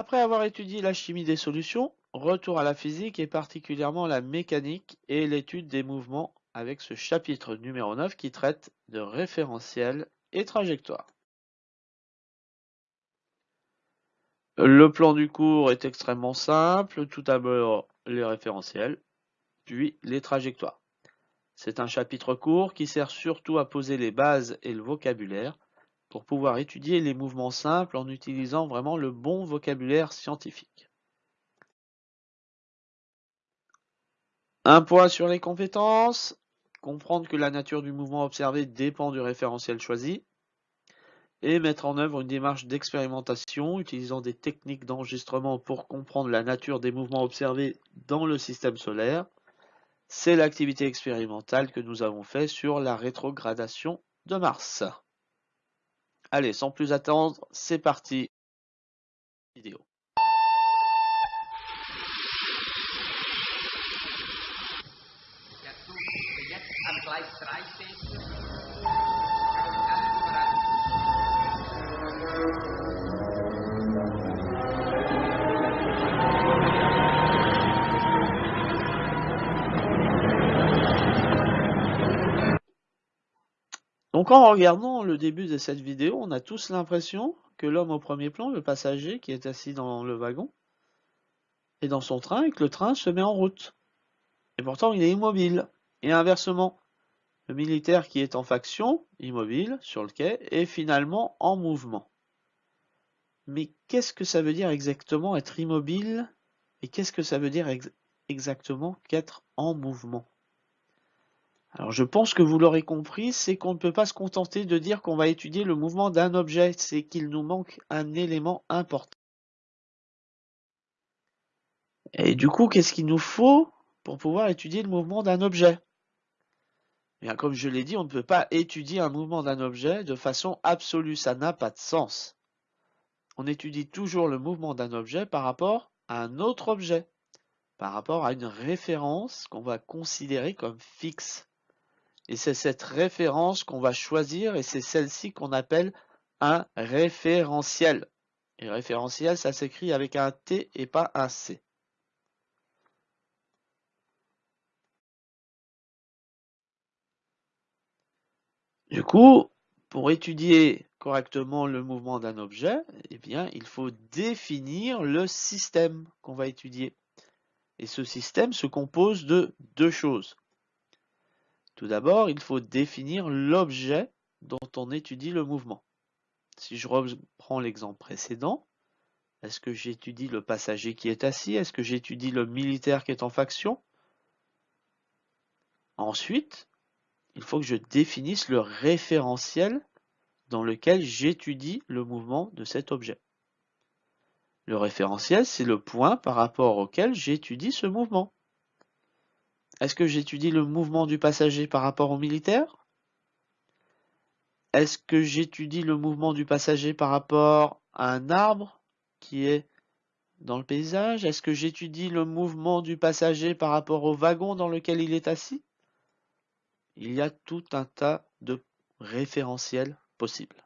Après avoir étudié la chimie des solutions, retour à la physique et particulièrement la mécanique et l'étude des mouvements avec ce chapitre numéro 9 qui traite de référentiel et trajectoire. Le plan du cours est extrêmement simple, tout d'abord les référentiels, puis les trajectoires. C'est un chapitre court qui sert surtout à poser les bases et le vocabulaire pour pouvoir étudier les mouvements simples en utilisant vraiment le bon vocabulaire scientifique. Un point sur les compétences, comprendre que la nature du mouvement observé dépend du référentiel choisi, et mettre en œuvre une démarche d'expérimentation utilisant des techniques d'enregistrement pour comprendre la nature des mouvements observés dans le système solaire. C'est l'activité expérimentale que nous avons fait sur la rétrogradation de Mars. Allez, sans plus attendre, c'est parti. Donc en regardant le début de cette vidéo, on a tous l'impression que l'homme au premier plan, le passager qui est assis dans le wagon, est dans son train et que le train se met en route. Et pourtant il est immobile. Et inversement, le militaire qui est en faction, immobile, sur le quai, est finalement en mouvement. Mais qu'est-ce que ça veut dire exactement être immobile? Et qu'est-ce que ça veut dire exactement qu'être en mouvement? Alors je pense que vous l'aurez compris, c'est qu'on ne peut pas se contenter de dire qu'on va étudier le mouvement d'un objet, c'est qu'il nous manque un élément important. Et du coup, qu'est-ce qu'il nous faut pour pouvoir étudier le mouvement d'un objet? Bien, Comme je l'ai dit, on ne peut pas étudier un mouvement d'un objet de façon absolue, ça n'a pas de sens. On étudie toujours le mouvement d'un objet par rapport à un autre objet, par rapport à une référence qu'on va considérer comme fixe. Et c'est cette référence qu'on va choisir et c'est celle-ci qu'on appelle un référentiel. Et référentiel, ça s'écrit avec un T et pas un C. Du coup, pour étudier correctement le mouvement d'un objet, eh il faut définir le système qu'on va étudier. Et ce système se compose de deux choses. Tout d'abord, il faut définir l'objet dont on étudie le mouvement. Si je reprends l'exemple précédent, est-ce que j'étudie le passager qui est assis? Est-ce que j'étudie le militaire qui est en faction? Ensuite, il faut que je définisse le référentiel dans lequel j'étudie le mouvement de cet objet. Le référentiel, c'est le point par rapport auquel j'étudie ce mouvement. Est-ce que j'étudie le mouvement du passager par rapport au militaire? Est-ce que j'étudie le mouvement du passager par rapport à un arbre qui est dans le paysage? Est-ce que j'étudie le mouvement du passager par rapport au wagon dans lequel il est assis? Il y a tout un tas de référentiels possibles.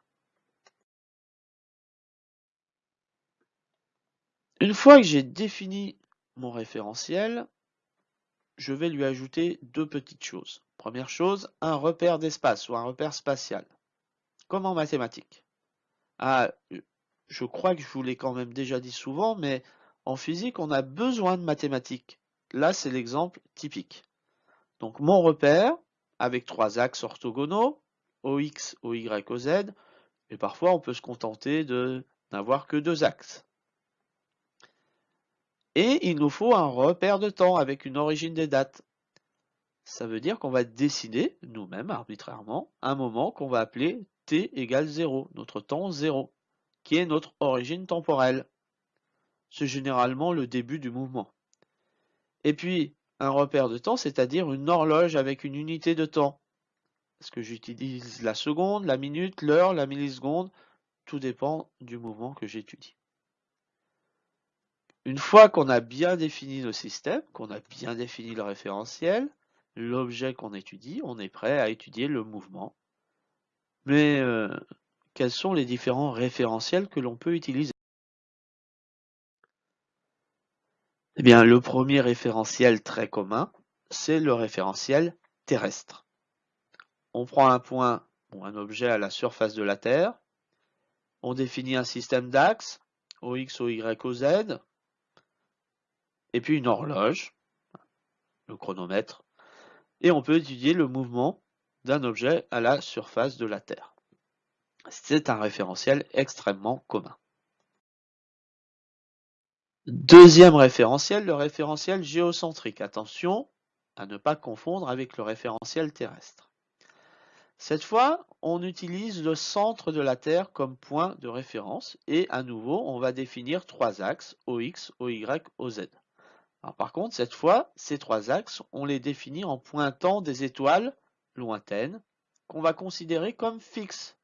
Une fois que j'ai défini mon référentiel, je vais lui ajouter deux petites choses. Première chose, un repère d'espace ou un repère spatial, comme en mathématiques. Ah, je crois que je vous l'ai quand même déjà dit souvent, mais en physique, on a besoin de mathématiques. Là, c'est l'exemple typique. Donc, mon repère, avec trois axes orthogonaux, OX, OY, OZ, et parfois on peut se contenter de n'avoir que deux axes. Et il nous faut un repère de temps avec une origine des dates. Ça veut dire qu'on va décider, nous-mêmes, arbitrairement, un moment qu'on va appeler t égale 0, notre temps 0, qui est notre origine temporelle. C'est généralement le début du mouvement. Et puis, un repère de temps, c'est-à-dire une horloge avec une unité de temps. Est-ce que j'utilise la seconde, la minute, l'heure, la milliseconde? Tout dépend du mouvement que j'étudie. Une fois qu'on a bien défini nos systèmes, qu'on a bien défini le référentiel, l'objet qu'on étudie, on est prêt à étudier le mouvement. Mais euh, quels sont les différents référentiels que l'on peut utiliser? Eh bien, le premier référentiel très commun, c'est le référentiel terrestre. On prend un point ou un objet à la surface de la Terre, on définit un système d'axes, OX, OY, OZ, et puis une horloge, le chronomètre, et on peut étudier le mouvement d'un objet à la surface de la Terre. C'est un référentiel extrêmement commun. Deuxième référentiel, le référentiel géocentrique. Attention à ne pas confondre avec le référentiel terrestre. Cette fois, on utilise le centre de la Terre comme point de référence et à nouveau, on va définir trois axes, OX, OY, OZ. Par contre, cette fois, ces trois axes, on les définit en pointant des étoiles lointaines qu'on va considérer comme fixes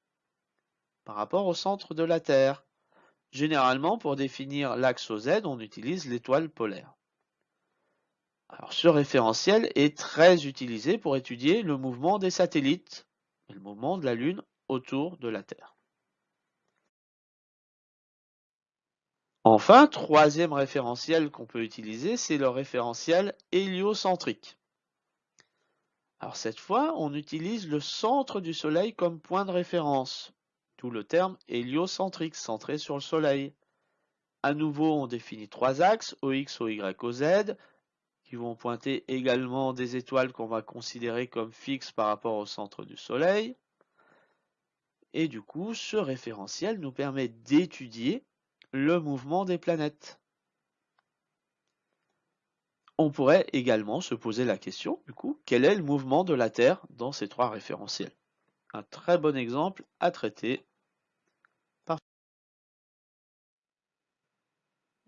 par rapport au centre de la Terre. Généralement, pour définir l'axe OZ, on utilise l'étoile polaire. Ce référentiel est très utilisé pour étudier le mouvement des satellites et le mouvement de la Lune autour de la Terre. Enfin, troisième référentiel qu'on peut utiliser, c'est le référentiel héliocentrique. Alors cette fois, on utilise le centre du Soleil comme point de référence. Tout le terme héliocentrique, centré sur le Soleil. À nouveau, on définit trois axes, OX, OY, OZ, qui vont pointer également des étoiles qu'on va considérer comme fixes par rapport au centre du Soleil. Et du coup, ce référentiel nous permet d'étudier le mouvement des planètes. On pourrait également se poser la question, du coup, quel est le mouvement de la Terre dans ces trois référentiels? Un très bon exemple à traiter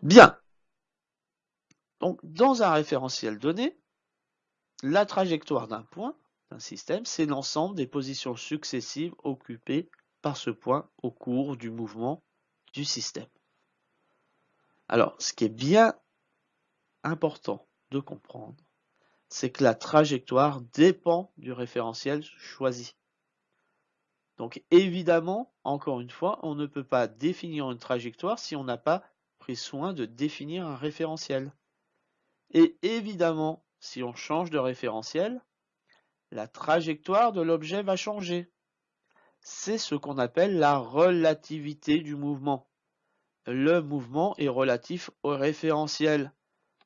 Bien. Donc, dans un référentiel donné, la trajectoire d'un point, d'un système, c'est l'ensemble des positions successives occupées par ce point au cours du mouvement du système. Alors, ce qui est bien important de comprendre, c'est que la trajectoire dépend du référentiel choisi. Donc évidemment, encore une fois, on ne peut pas définir une trajectoire si on n'a pas pris soin de définir un référentiel. Et évidemment, si on change de référentiel, la trajectoire de l'objet va changer. C'est ce qu'on appelle la relativité du mouvement. Le mouvement est relatif au référentiel.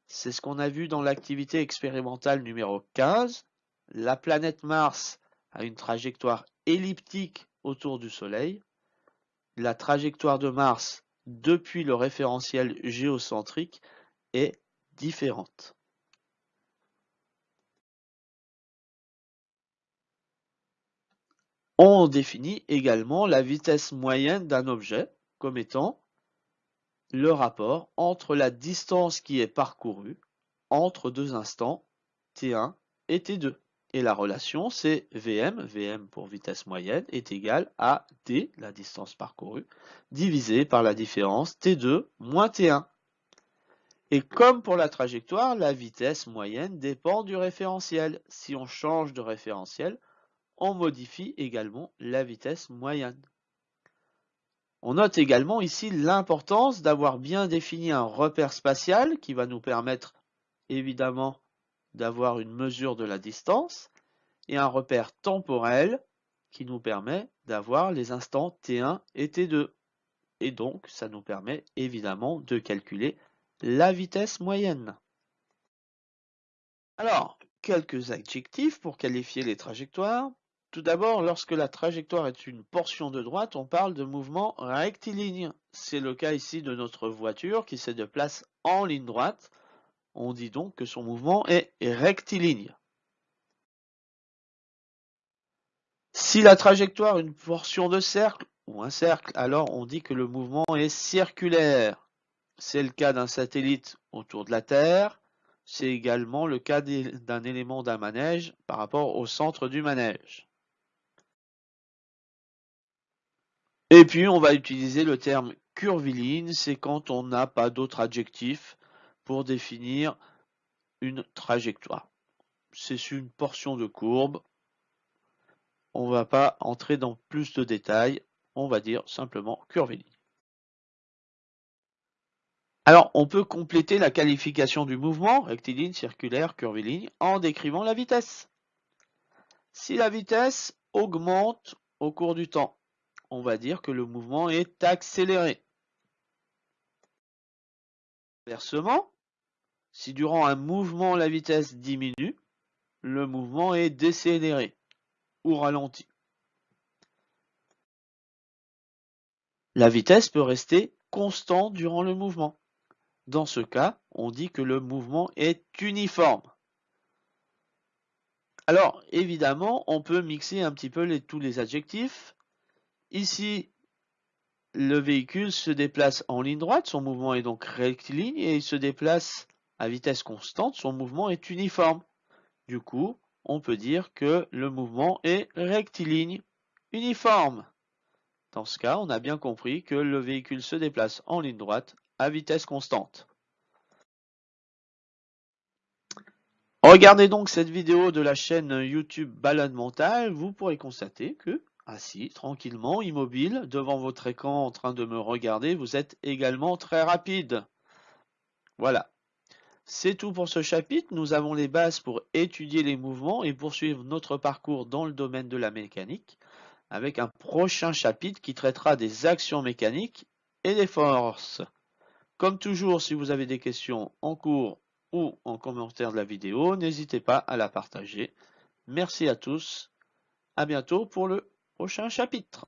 C'est ce qu'on a vu dans l'activité expérimentale numéro 15. La planète Mars a une trajectoire elliptique autour du Soleil. La trajectoire de Mars depuis le référentiel géocentrique est différente. On définit également la vitesse moyenne d'un objet comme étant le rapport entre la distance qui est parcourue entre deux instants t1 et t2. Et la relation, c'est Vm, Vm pour vitesse moyenne, est égal à d, la distance parcourue, divisé par la différence T2 moins T1. Et comme pour la trajectoire, la vitesse moyenne dépend du référentiel. Si on change de référentiel, on modifie également la vitesse moyenne. On note également ici l'importance d'avoir bien défini un repère spatial qui va nous permettre évidemment d'avoir une mesure de la distance et un repère temporel qui nous permet d'avoir les instants T1 et T2. Et donc, ça nous permet évidemment de calculer la vitesse moyenne. Alors, quelques adjectifs pour qualifier les trajectoires. Tout d'abord, lorsque la trajectoire est une portion de droite, on parle de mouvement rectiligne. C'est le cas ici de notre voiture qui se déplace en ligne droite on dit donc que son mouvement est rectiligne. Si la trajectoire est une portion de cercle ou un cercle, alors on dit que le mouvement est circulaire. C'est le cas d'un satellite autour de la Terre. C'est également le cas d'un élément d'un manège par rapport au centre du manège. Et puis on va utiliser le terme curviligne, c'est quand on n'a pas d'autre adjectif pour définir une trajectoire. C'est une portion de courbe. On ne va pas entrer dans plus de détails. On va dire simplement curviligne. Alors, on peut compléter la qualification du mouvement, rectiligne, circulaire, curviligne, en décrivant la vitesse. Si la vitesse augmente au cours du temps, on va dire que le mouvement est accéléré. Inversement, si durant un mouvement la vitesse diminue, le mouvement est décéléré ou ralenti. La vitesse peut rester constante durant le mouvement. Dans ce cas, on dit que le mouvement est uniforme. Alors, évidemment, on peut mixer un petit peu tous les adjectifs. Ici, le véhicule se déplace en ligne droite, son mouvement est donc rectiligne, et il se déplace à vitesse constante, son mouvement est uniforme. Du coup, on peut dire que le mouvement est rectiligne, uniforme. Dans ce cas, on a bien compris que le véhicule se déplace en ligne droite à vitesse constante. Regardez donc cette vidéo de la chaîne YouTube Balade Mentale, vous pourrez constater que, assis tranquillement, immobile, devant votre écran en train de me regarder, vous êtes également très rapide. Voilà. C'est tout pour ce chapitre. Nous avons les bases pour étudier les mouvements et poursuivre notre parcours dans le domaine de la mécanique avec un prochain chapitre qui traitera des actions mécaniques et des forces. Comme toujours, si vous avez des questions en cours ou en commentaire de la vidéo. N'hésitez pas à la partager. Merci à tous. À bientôt pour le prochain chapitre.